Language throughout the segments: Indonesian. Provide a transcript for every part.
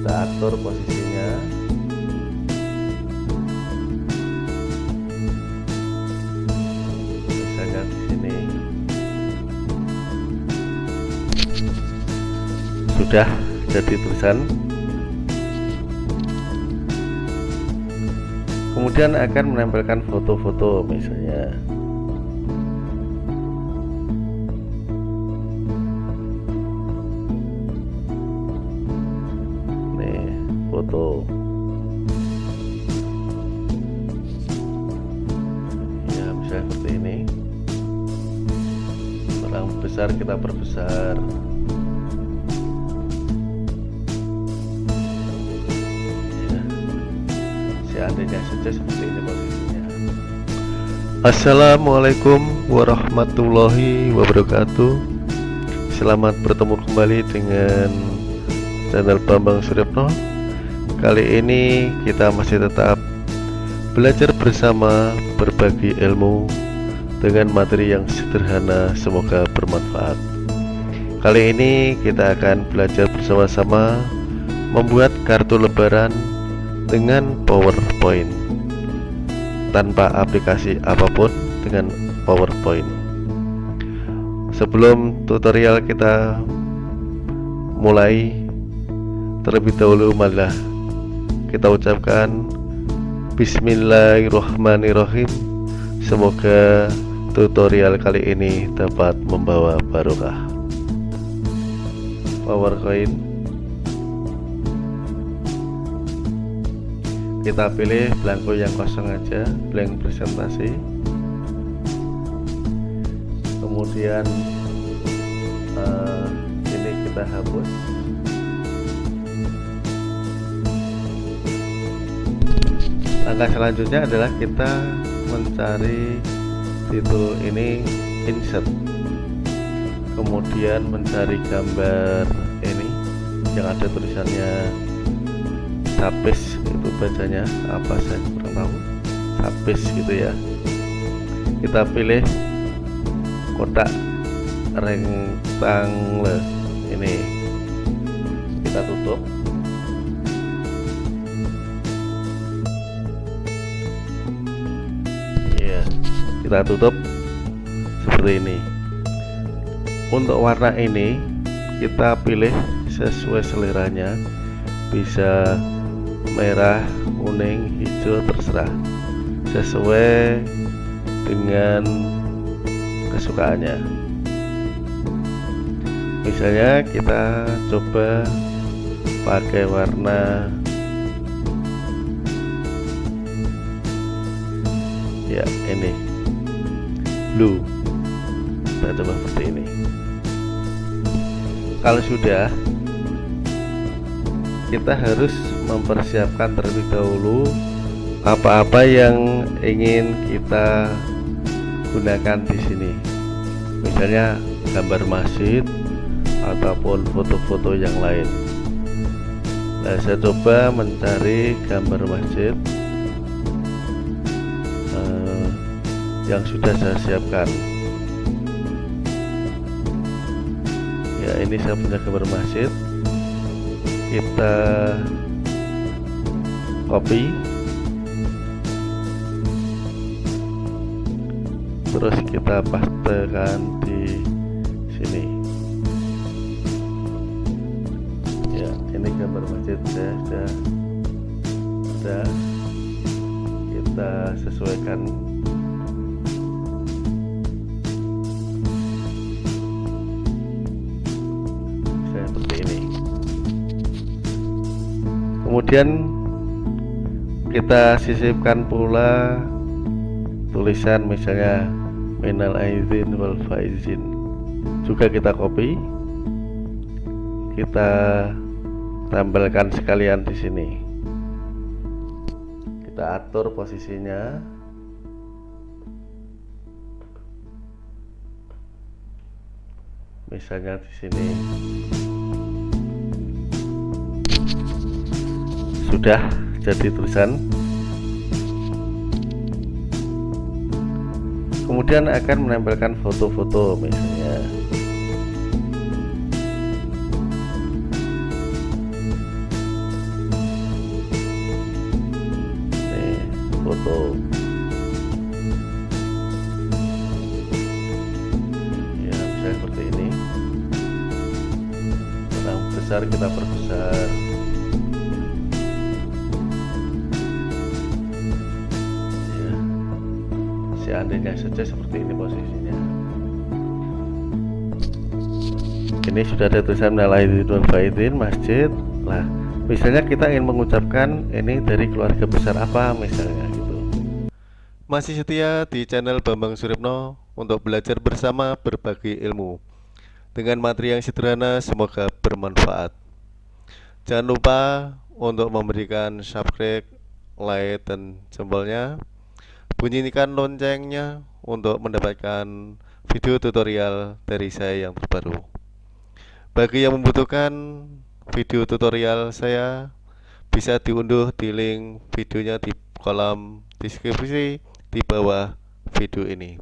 kita atur posisinya. Misalnya di sini. Sudah jadi tulisan. Kemudian akan menempelkan foto-foto misalnya foto ya misalnya seperti ini. Orang besar kita perbesar. Ya. Seandainya saja seperti ini posisinya Assalamualaikum warahmatullahi wabarakatuh. Selamat bertemu kembali dengan channel Bambang Suryapno Kali ini kita masih tetap belajar bersama berbagi ilmu dengan materi yang sederhana semoga bermanfaat. Kali ini kita akan belajar bersama-sama membuat kartu lebaran dengan PowerPoint tanpa aplikasi apa pun dengan PowerPoint. Sebelum tutorial kita mulai terlebih dahulu malah kita ucapkan Bismillahirrahmanirrahim. Semoga tutorial kali ini dapat membawa barokah. PowerPoint kita pilih blanko yang kosong aja blank presentasi. Kemudian uh, ini kita hapus langkah selanjutnya adalah kita mencari titul ini insert. Kemudian mencari gambar ini yang ada tulisannya tapis itu bacanya. Apa saya kurang tahu? Tapis gitu ya. Kita pilih kotak rectangle ini. Kita tutup kita tutup seperti ini. Untuk warna ini kita pilih sesuai seleranya. Bisa merah kuning hijau terserah. Sesuai dengan kesukaannya. Misalnya kita coba pakai warna ya ini. Blue kita coba seperti ini. Kalau sudah kita harus mempersiapkan terlebih dahulu apa-apa yang ingin kita gunakan di sini. Misalnya gambar masjid ataupun foto-foto yang lain. Nah saya coba mencari gambar masjid yang sudah saya siapkan. Ya ini saya punya gambar masjid. Kita copy. Terus kita pastekan di sini. Ya ini gambar masjid ya sudah sudah kita sesuaikan kemudian kita sisipkan pula tulisan misalnya minal aizin wal faizin. Juga kita copy kita tambahkan sekalian di sini. Kita atur posisinya. Misalnya di sini sudah jadi tulisan. Kemudian akan menempelkan foto-foto misalnya. Foto. Ya saya seperti ini. Kurang besar kita perbesar. Seandainya saja seperti ini posisinya ini sudah ada tulisan Nalaidin Faidin Masjid lah misalnya kita ingin mengucapkan ini dari keluarga besar apa misalnya gitu Masih setia di channel Bambang Suripno untuk belajar bersama berbagi ilmu dengan materi yang sederhana semoga bermanfaat. Jangan lupa untuk memberikan subscribe, like, dan jempolnya. Bunyikan loncengnya untuk mendapatkan video tutorial dari saya yang terbaru. Bagi yang membutuhkan video tutorial saya bisa diunduh di link videonya di kolom deskripsi di bawah video ini.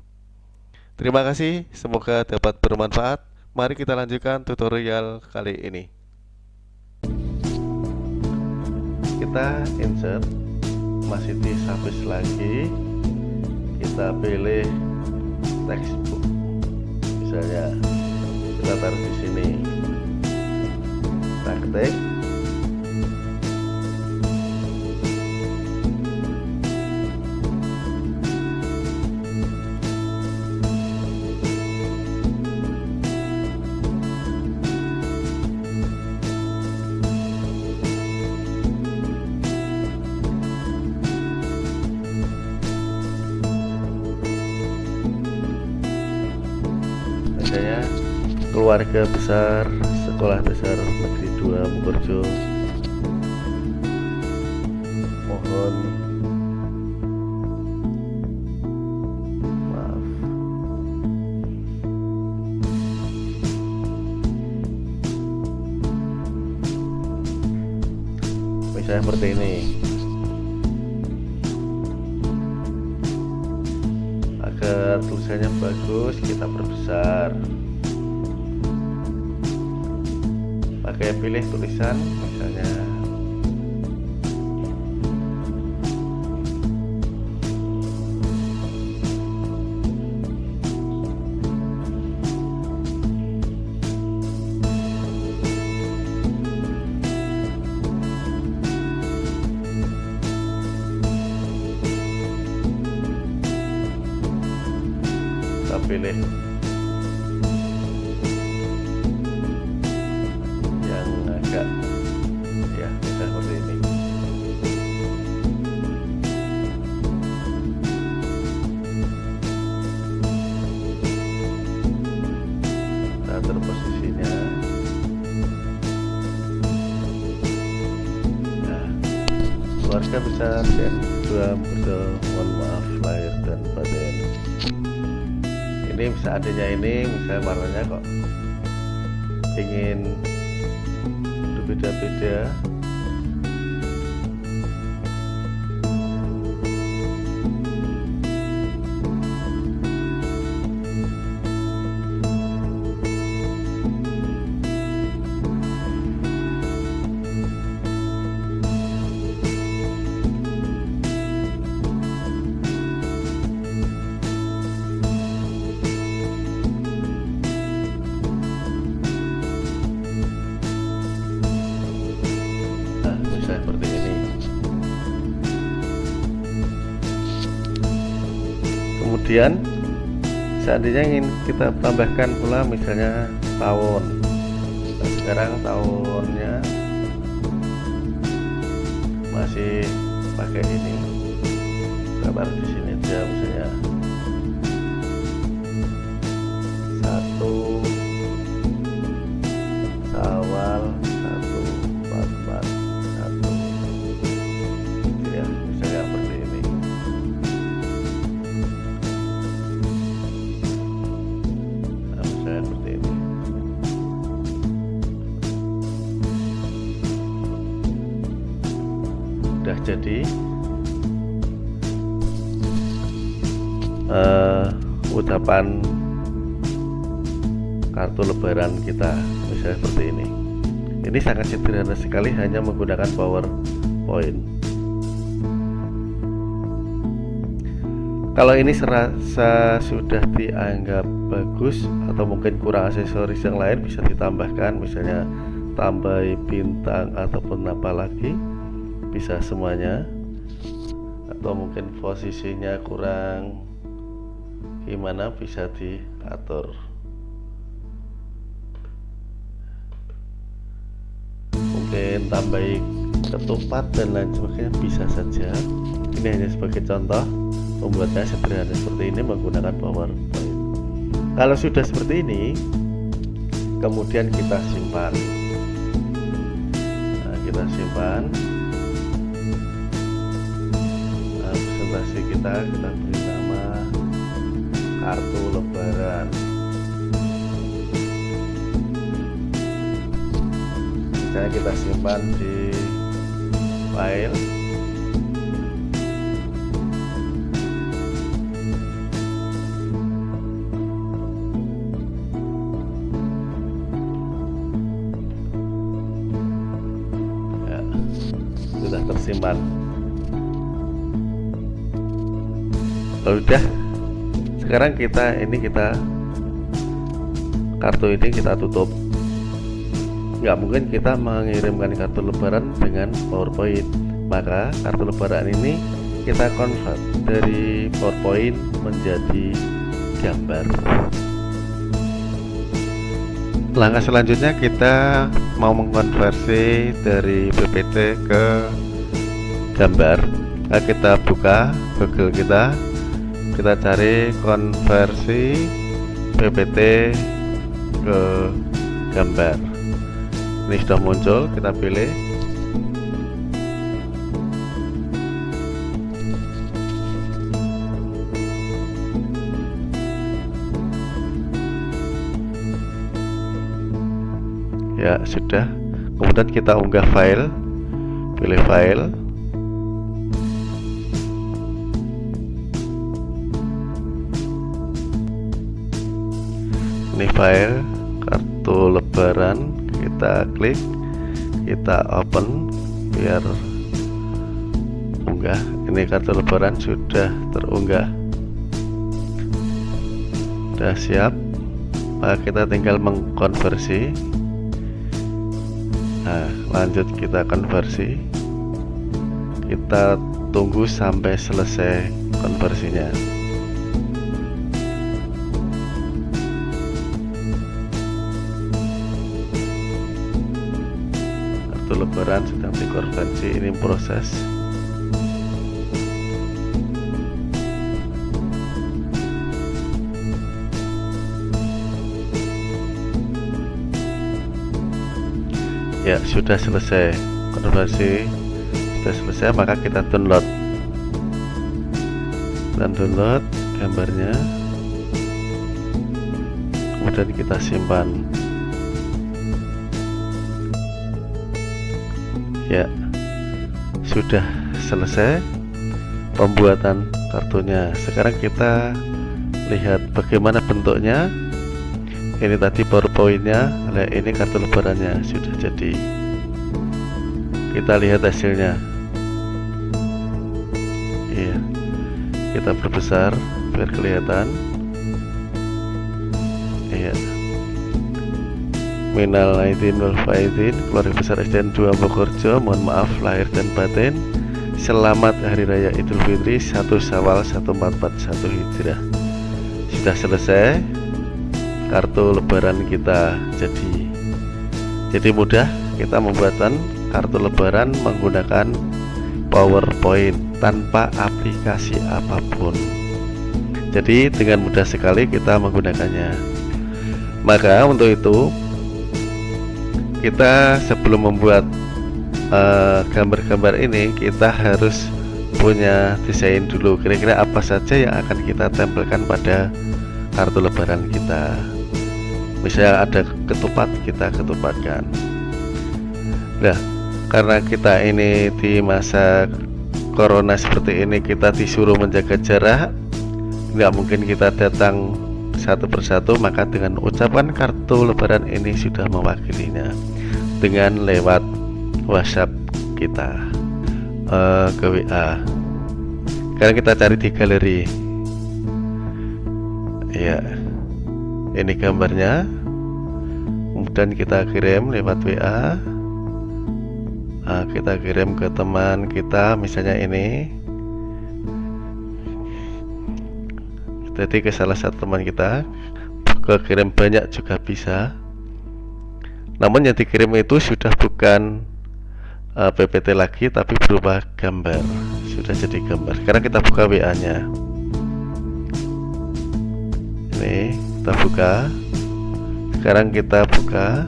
Terima kasih, semoga dapat bermanfaat. Mari kita lanjutkan tutorial kali ini. kita insert masih di lagi kita pilih textbook. Misalnya kita taruh di sini praktek keluarga besar sekolah dasar negeri 2 Mukorjo mohon maaf. Misalnya seperti ini. Agar tulisannya bagus kita perbesar pakai pilih tulisan misalnya. Pilih keluarga besar dan dua betul mohon maaf lahir dan batin. Ini bisa adanya ini misalnya warnanya kok ingin berbeda-beda kemudian seandainya ingin kita tambahkan pula misalnya tahun nah, sekarang tahunnya masih pakai ini. Gambar di sini aja misalnya eh, ucapan kartu lebaran kita misalnya seperti ini. Ini sangat sederhana sekali hanya menggunakan powerpoint kalau ini serasa sudah dianggap bagus atau mungkin kurang aksesoris yang lain bisa ditambahkan misalnya tambah bintang ataupun apa lagi bisa semuanya. Atau mungkin posisinya kurang gimana bisa diatur? Mungkin tambahin ketupat dan lain sebagainya bisa saja. Ini hanya sebagai contoh. Membuatnya sederhana seperti ini menggunakan powerpoint kalau sudah seperti ini kemudian kita simpan. Nah, kita simpan. Nah, presentasi kita kita beri kartu lebaran. Misalnya kita simpan di file. Ya, sudah tersimpan. Udah sekarang kita ini kita kartu ini kita tutup. Nggak mungkin kita mengirimkan kartu lebaran dengan PowerPoint. Maka kartu lebaran ini kita convert dari PowerPoint menjadi gambar. Langkah selanjutnya kita mau mengkonversi dari PPT ke gambar. Nah, kita buka Google kita kita cari konversi PPT ke gambar. Ini sudah muncul kita pilih. Ya sudah. Kemudian kita unggah file pilih file ini file kartu lebaran. Kita klik kita open biar unggah. Ini kartu lebaran sudah terunggah. Sudah siap. Maka kita tinggal mengkonversi. Nah lanjut kita konversi. Kita tunggu sampai selesai konversinya kartu lebaran sedang dikonversi ini proses. Ya sudah selesai. Konversi sudah selesai maka kita download. Dan download gambarnya. Kemudian kita simpan ya sudah selesai pembuatan kartunya. Sekarang kita lihat bagaimana bentuknya. Ini tadi powerpointnya nah ini kartu lebarannya sudah jadi. Kita lihat hasilnya. Iya kita perbesar biar kelihatan. Iya Minal aidin wal faidin Keluarga besar SDN 2 Bogorjo Mohon maaf lahir dan batin. Selamat Hari Raya Idul Fitri 1 Syawal 1441 Hijrah Sudah selesai kartu lebaran kita jadi jadi mudah. Kita membuatkan kartu lebaran menggunakan PowerPoint tanpa aplikasi apa pun. Jadi dengan mudah sekali kita menggunakannya. Maka untuk itu kita sebelum membuat gambar-gambar uh, ini kita harus punya desain dulu. Kira-kira apa saja yang akan kita tempelkan pada kartu lebaran kita? Misalnya ada ketupat kita ketupatkan. Nah karena kita ini di masa corona seperti ini kita disuruh menjaga jarak. Nggak mungkin kita datang satu persatu maka dengan ucapan kartu lebaran ini sudah mewakilinya dengan lewat WhatsApp kita. Uh, ke WA sekarang kita cari di galeri. Ya ini gambarnya. Kemudian kita kirim lewat WA nah, kita kirim ke teman kita misalnya ini jadi ke salah satu teman kita ke kirim banyak juga bisa. Namun yang dikirim itu sudah bukan uh, PPT lagi tapi berupa gambar. Sudah jadi gambar. Sekarang kita buka WA nya ini kita buka. Sekarang kita buka.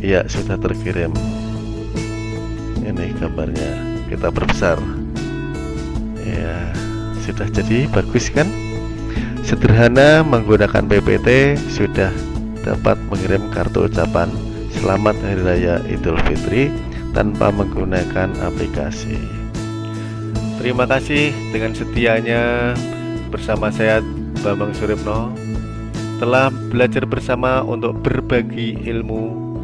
Ya sudah terkirim. Ini gambarnya. Kita perbesar ya sudah jadi bagus kan? Sederhana menggunakan PPT sudah dapat mengirim kartu ucapan selamat hari raya idul fitri tanpa menggunakan aplikasi. Terima kasih dengan setianya. Bersama saya Bambang Suripno telah belajar bersama untuk berbagi ilmu.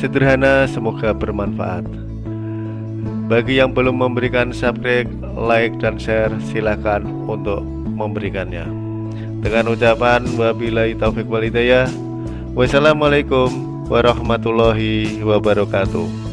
Sederhana semoga bermanfaat bagi yang belum memberikan subscribe, like, dan share silahkan untuk memberikannya. Dengan ucapan wabillahi taufiq walidayah wassalamualaikum warahmatullahi wabarakatuh